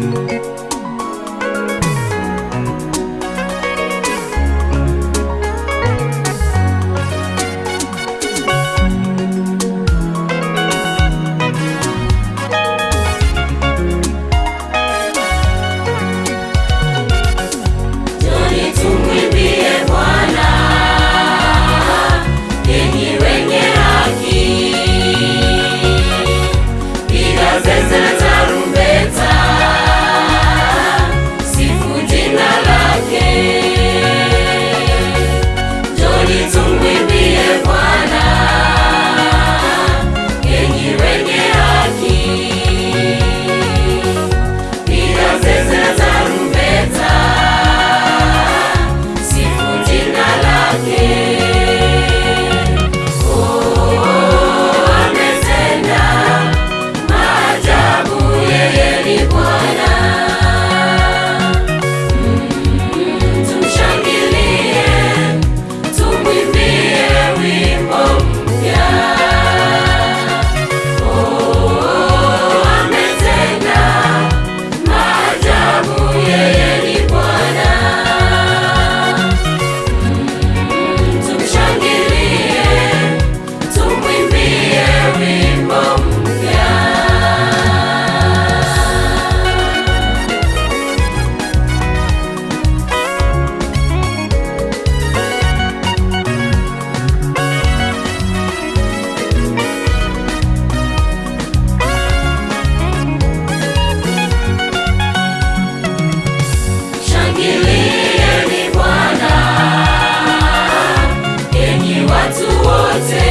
Thank I'll